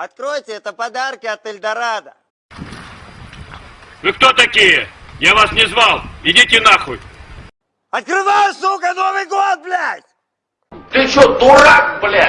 Откройте, это подарки от Эльдорадо. Вы кто такие? Я вас не звал. Идите нахуй. Открывай, сука, Новый год, блядь! Ты что, дурак, блядь?